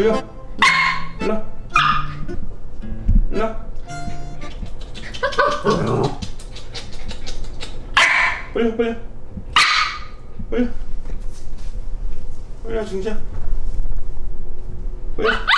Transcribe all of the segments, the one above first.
일로 일로 빨려 빨려 빨려 빨려 중자 빨려 빨려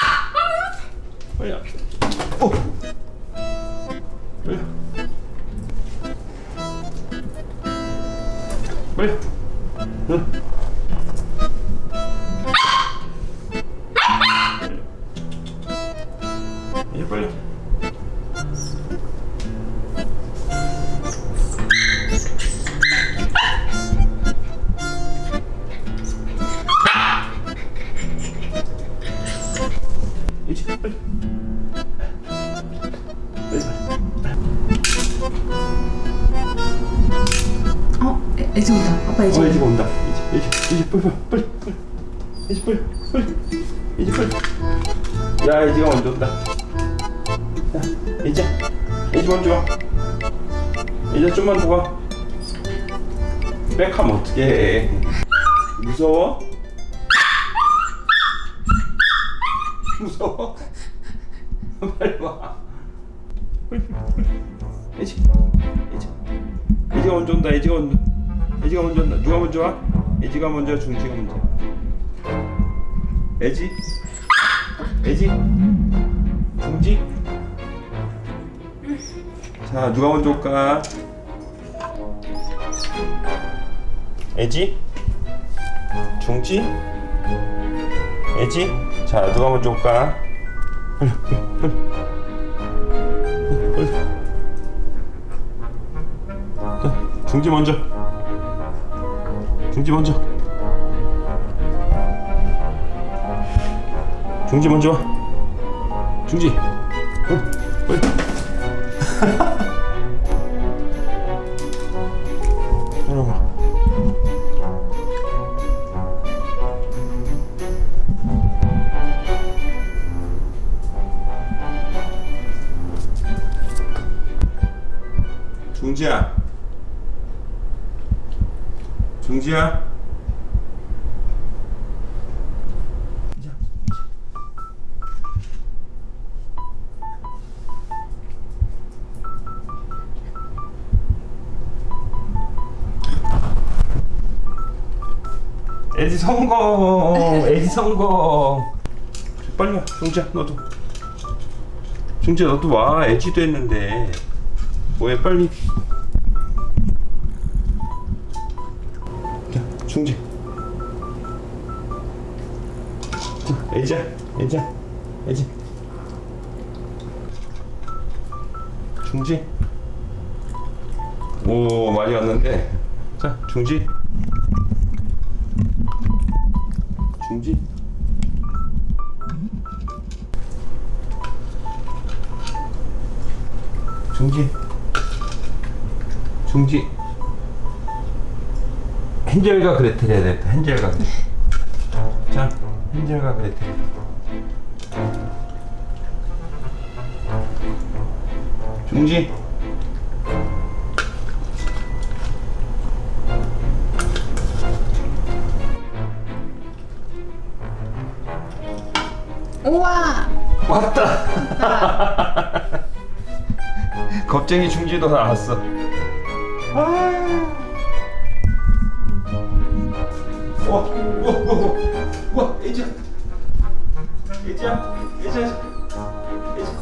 어? 애, 애지 온다. 아빠 애지 어 온다. 이제 온다 이제 이제 이제 빨리 빨리 빨리 이제 빨리 빨리 이제 빨리 야 이제가 먼저 온다 야 이제 이제 먼저 와 이제 좀만 더 와 백하면 어떡해 무서워? 무서워? 빨리 와 이제 이제 이제가 먼저 온다 이제가 먼저 애지가 먼저 온다 누가 먼저 와? 애지가 먼저 중지가 먼저 애지? 애지? 중지? 자 누가 먼저 올까? 애지? 중지? 애지? 자 누가 먼저 올까? 빨리 빨리. 빨리. 빨리. 자, 중지 먼저. 중지 먼저. 중지 먼저 와. 중지. 어, 빨리. 따라 중지야. 중지야. 에디 성공 에디 성공. 빨리 와. 중지야 너도. 중지야 너도 와. 에지도 했는데 뭐해 빨리 자, 중지. 자, 애자, 애자, 애지. 중지. 오, 많이 왔는데. 자, 중지. 중지. 중지. 중지. 헨젤과 그레텔 해야 되겠다. 헨젤과 그레텔. 자, 헨젤과 그레텔. 중지. 우와. 왔다. 겁쟁이 중지도 나왔어. 아. 와, 와, 와, 와, 와, 애지야, 애지야, 애지야, 애지.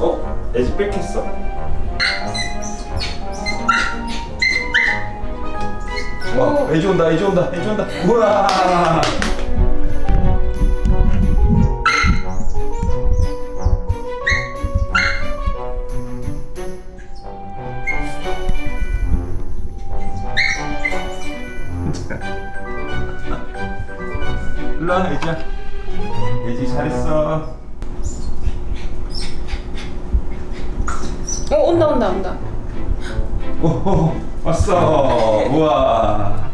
어, 애지 뺏겼어? 와, 애지 온다, 애지 온다, 애지 온다. 우와. 일로 와, 애지야. 애지 잘했어. 어 온다 온다 온다. 오, 왔어. 우와.